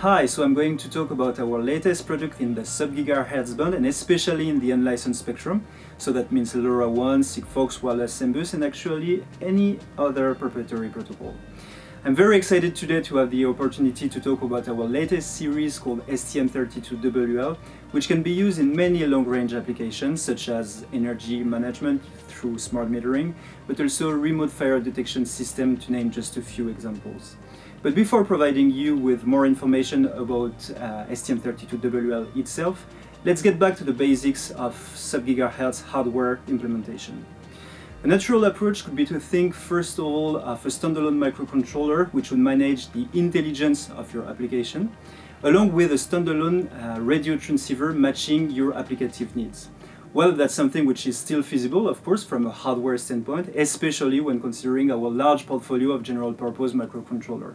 Hi, so I'm going to talk about our latest product in the sub-gigahertz band and especially in the unlicensed spectrum. So that means LoRaWAN, Sigfox, Wireless MBus and actually any other proprietary protocol. I'm very excited today to have the opportunity to talk about our latest series called STM32WL, which can be used in many long-range applications such as energy management through smart metering, but also remote fire detection system to name just a few examples. But before providing you with more information about uh, STM32WL itself, let's get back to the basics of sub-gigahertz hardware implementation. A natural approach could be to think first of all of a standalone microcontroller which would manage the intelligence of your application, along with a standalone uh, radio transceiver matching your applicative needs. Well, that's something which is still feasible, of course, from a hardware standpoint, especially when considering our large portfolio of general-purpose microcontroller.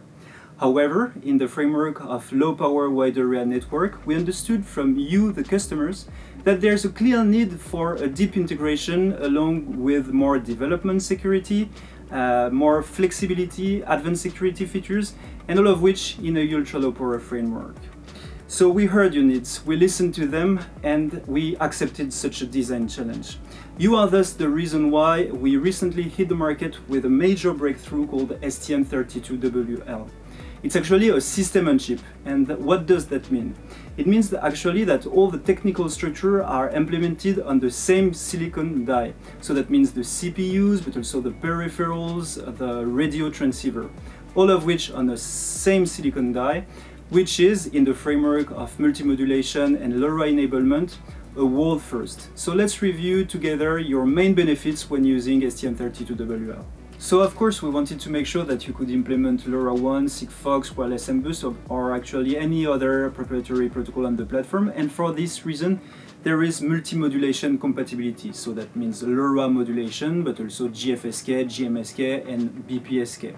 However, in the framework of low-power wide area network, we understood from you, the customers, that there's a clear need for a deep integration along with more development security, uh, more flexibility, advanced security features, and all of which in a ultra-low power framework. So we heard your needs, we listened to them, and we accepted such a design challenge. You are thus the reason why we recently hit the market with a major breakthrough called STM32WL. It's actually a system on chip. And what does that mean? It means actually that all the technical structure are implemented on the same silicon die. So that means the CPUs, but also the peripherals, the radio transceiver, all of which on the same silicon die, which is in the framework of multimodulation and LoRa enablement, a world first. So let's review together your main benefits when using STM32WL. So of course we wanted to make sure that you could implement LoRaWAN, Sigfox, Wireless MBus or, or actually any other proprietary protocol on the platform and for this reason there is multi-modulation compatibility. So that means LoRa modulation but also GFSK, GMSK and BPSK.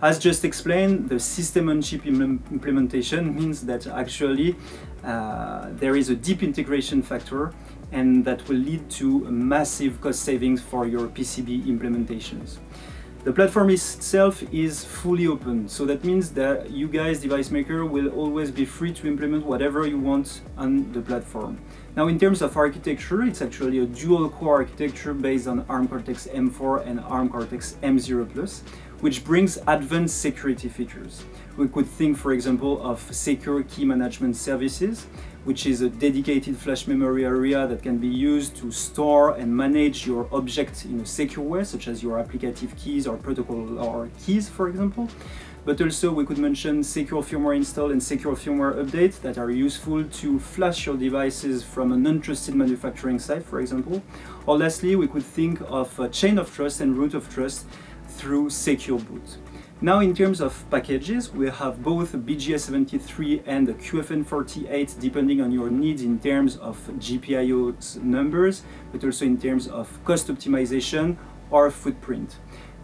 As just explained, the system-on-chip implementation means that actually uh, there is a deep integration factor and that will lead to massive cost savings for your PCB implementations. The platform itself is fully open, so that means that you guys, device maker, will always be free to implement whatever you want on the platform. Now in terms of architecture, it's actually a dual core architecture based on ARM Cortex-M4 and ARM Cortex-M0+, which brings advanced security features. We could think, for example, of secure key management services, which is a dedicated flash memory area that can be used to store and manage your objects in a secure way, such as your applicative keys or protocol or keys, for example. But also we could mention secure firmware install and secure firmware update that are useful to flash your devices from an untrusted manufacturing site, for example. Or lastly, we could think of a chain of trust and root of trust through secure boot. Now in terms of packages, we have both BGA73 and QFN48 depending on your needs in terms of GPIO numbers, but also in terms of cost optimization or footprint.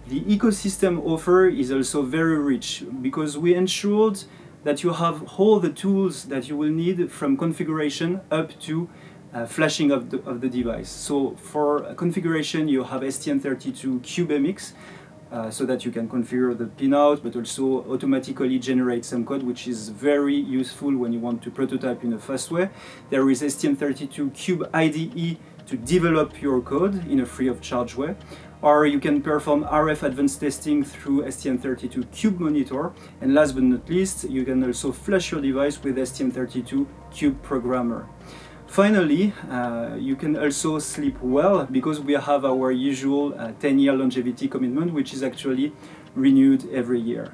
The ecosystem offer is also very rich because we ensured that you have all the tools that you will need from configuration up to uh, flashing of the, of the device. So for configuration you have STM32 CubeMX uh, so that you can configure the pinout but also automatically generate some code which is very useful when you want to prototype in a fast way. There is STM32 Cube IDE to develop your code in a free of charge way or you can perform RF advanced testing through STM32 Cube Monitor and last but not least you can also flash your device with STM32 Cube Programmer. Finally, uh, you can also sleep well because we have our usual 10-year uh, longevity commitment, which is actually renewed every year.